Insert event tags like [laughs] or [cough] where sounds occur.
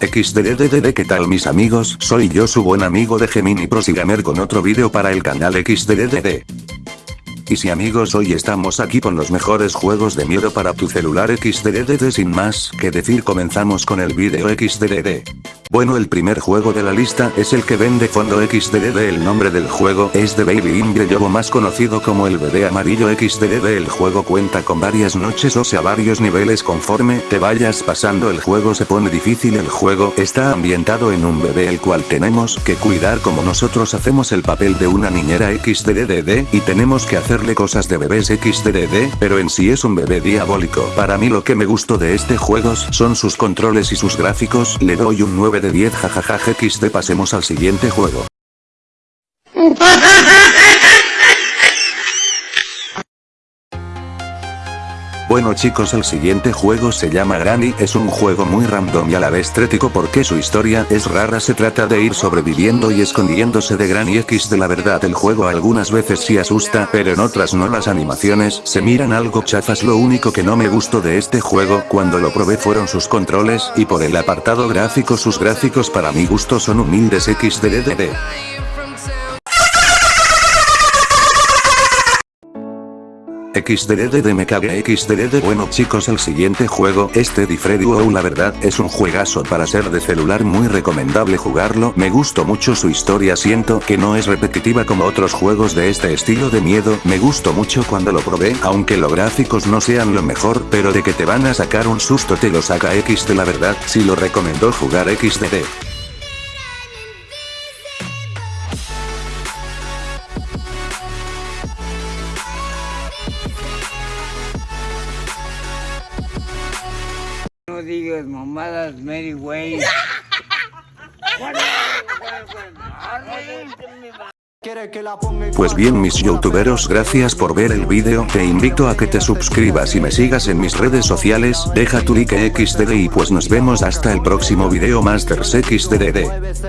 XDDDD ¿qué tal mis amigos? Soy yo su buen amigo de Gemini Prosigamer con otro video para el canal XDDDD. Y si amigos hoy estamos aquí con los mejores juegos de miedo para tu celular XDDD sin más que decir comenzamos con el video XDDD. Bueno el primer juego de la lista es el que vende fondo XDD el nombre del juego es de Baby Imbre Yobo más conocido como el bebé amarillo XDD el juego cuenta con varias noches o sea varios niveles. Conforme te vayas pasando el juego se pone difícil. El juego está ambientado en un bebé el cual tenemos que cuidar. Como nosotros hacemos el papel de una niñera XDDD y tenemos que hacerle cosas de bebés XDDD pero en sí es un bebé diabólico. Para mí lo que me gustó de este juego son sus controles y sus gráficos. Le doy un 9 de 10 jajaja xd pasemos al siguiente juego. [laughs] Bueno chicos el siguiente juego se llama Granny, es un juego muy random y a la vez trético porque su historia es rara. Se trata de ir sobreviviendo y escondiéndose de Granny X. De la verdad el juego algunas veces sí asusta pero en otras no. Las animaciones se miran algo chafas. Lo único que no me gustó de este juego cuando lo probé fueron sus controles y por el apartado gráfico. Sus gráficos para mi gusto son humildes. XDDD. XDDD me cague XDD bueno chicos el siguiente juego este de Freddy WoW la verdad es un juegazo para ser de celular muy recomendable jugarlo me gustó mucho su historia siento que no es repetitiva como otros juegos de este estilo de miedo me gustó mucho cuando lo probé aunque los gráficos no sean lo mejor pero de que te van a sacar un susto te lo saca XD la verdad si lo recomendó jugar XDD. No digas mamadas, Mary Way. [laughs] Pues bien mis youtuberos gracias por ver el vídeo, te invito a que te suscribas y me sigas en mis redes sociales, deja tu like xdd y pues nos vemos hasta el próximo video Masters xdd.